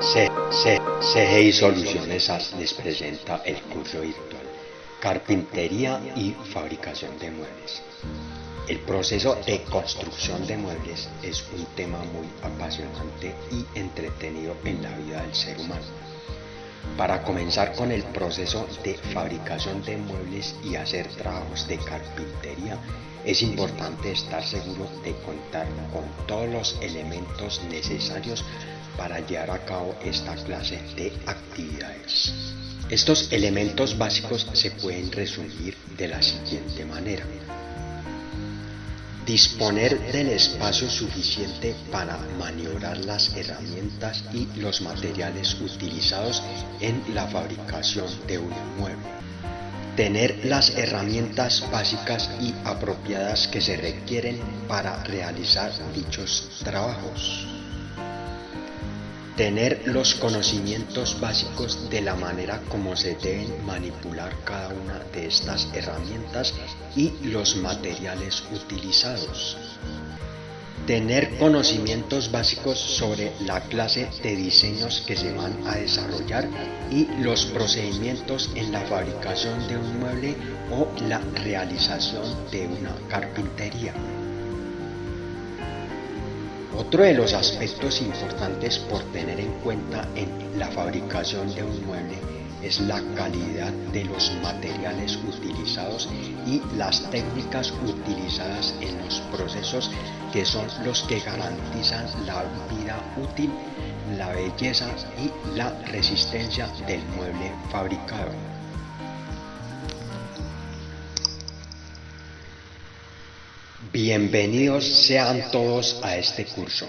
CGI Soluciones les presenta el curso virtual Carpintería y Fabricación de Muebles. El proceso de construcción de muebles es un tema muy apasionante y entretenido en la vida del ser humano. Para comenzar con el proceso de fabricación de muebles y hacer trabajos de carpintería, es importante estar seguro de contar con todos los elementos necesarios para llevar a cabo esta clase de actividades. Estos elementos básicos se pueden resumir de la siguiente manera. Disponer del espacio suficiente para maniobrar las herramientas y los materiales utilizados en la fabricación de un mueble. Tener las herramientas básicas y apropiadas que se requieren para realizar dichos trabajos Tener los conocimientos básicos de la manera como se deben manipular cada una de estas herramientas y los materiales utilizados. Tener conocimientos básicos sobre la clase de diseños que se van a desarrollar y los procedimientos en la fabricación de un mueble o la realización de una carpintería. Otro de los aspectos importantes por tener en cuenta en la fabricación de un mueble es la calidad de los materiales utilizados y las técnicas utilizadas en los procesos que son los que garantizan la vida útil, la belleza y la resistencia del mueble fabricado. Bienvenidos sean todos a este curso.